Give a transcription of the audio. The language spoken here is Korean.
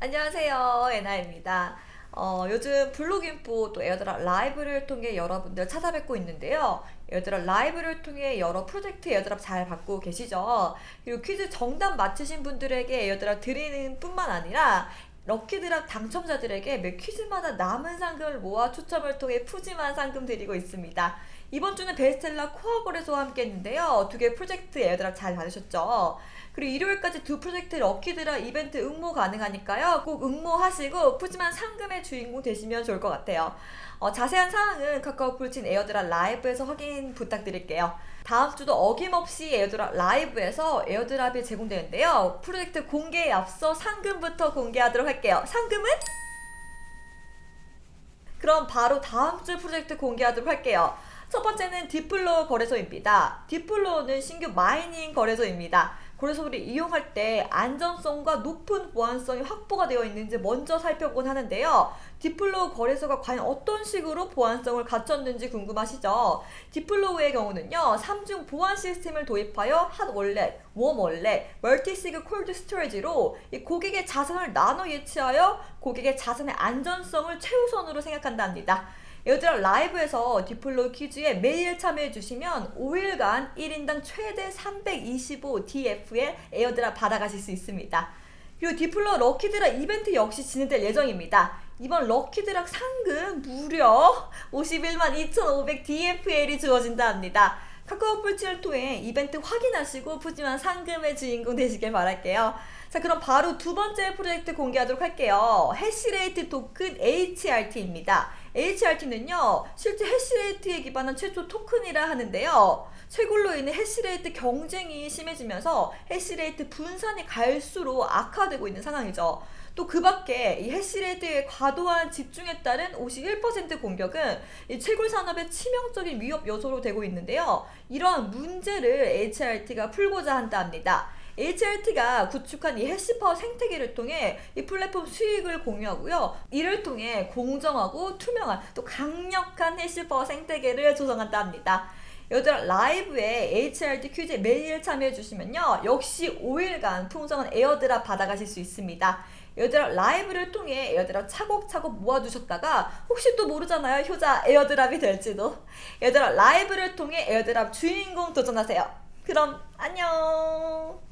안녕하세요 에나입니다. 어, 요즘 블로깅포 또 에어드랍 라이브를 통해 여러분들 찾아뵙고 있는데요. 에어드랍 라이브를 통해 여러 프로젝트 airdrop 잘 받고 계시죠? 그리고 퀴즈 정답 맞추신 분들에게 airdrop 드리는 뿐만 아니라 lucky draw 당첨자들에게 매 퀴즈마다 남은 상금을 모아 추첨을 통해 푸짐한 상금 드리고 있습니다 이번 주는 베스텔라 코어 거래소와 함께 했는데요 두 개 프로젝트 airdrop 잘 받으셨죠 그리고 일요일까지 두 프로젝트 lucky draw 이벤트 응모 가능하니까요. 꼭 응모하시고 푸짐한 상금의 주인공 되시면 좋을 것 같아요. 어, 자세한 사항은 카카오 플친 에어드랍 라이브에서 확인 부탁드릴게요. 다음 주도 어김없이 에어드랍 라이브에서 airdrop이 제공되는데요. 프로젝트 공개에 앞서 상금부터 공개하도록 할게요. 상금은? 그럼 바로 다음 주 프로젝트 공개하도록 할게요. 첫 번째는 디플로 거래소입니다. 디플로는 신규 mining 거래소입니다. 거래소를 이용할 때 안전성과 높은 보안성이 확보가 되어 있는지 먼저 살펴보곤 하는데요. 디플로우 거래소가 과연 어떤 식으로 보안성을 갖췄는지 궁금하시죠? 디플로우의 경우는요. 3중 보안 시스템을 도입하여 hot wallet, warm wallet, multisig cold storage로 고객의 자산을 나눠 예치하여 고객의 자산의 안전성을 최우선으로 생각한답니다. 에어드랍 라이브에서 디플로 퀴즈에 매일 참여해주시면 5일간 1인당 최대 325DF의 airdrop 받아가실 수 있습니다. 그리고 디플로 럭키드랍 이벤트 역시 진행될 예정입니다. 이번 럭키드랍 상금 무려 51만 2,500 DFL이 주어진다 합니다. 카카오 뿔치를 통해 이벤트 확인하시고 푸짐한 상금의 주인공 되시길 바랄게요. 자 그럼 바로 두 번째 프로젝트 공개하도록 할게요. 해시레이트 토큰 HRT입니다. HRT는요 실제 해시레이트에 기반한 최초 토큰이라 하는데요 최골로 인해 해시레이트 경쟁이 심해지면서 해시레이트 분산이 갈수록 악화되고 있는 상황이죠 또 그 밖에 이 hash rate의 과도한 집중에 따른 51% 공격은 이 채굴 산업의 치명적인 위협 요소로 되고 있는데요 이러한 문제를 HRT가 풀고자 한다 합니다 HRT가 구축한 이 hash power 생태계를 통해 이 플랫폼 수익을 공유하고요. 이를 통해 공정하고 투명한 또 강력한 hash power 생태계를 조성한다 합니다. 에어드랍 라이브에 HRT 퀴즈에 매일 참여해 주시면요. 역시 5일간 풍성한 airdrop 받아가실 수 있습니다. airdrop 라이브를 통해 airdrop 차곡차곡 모아두셨다가 혹시 또 모르잖아요. 효자 airdrop이 될지도. airdrop 라이브를 통해 airdrop 주인공 도전하세요. 그럼 안녕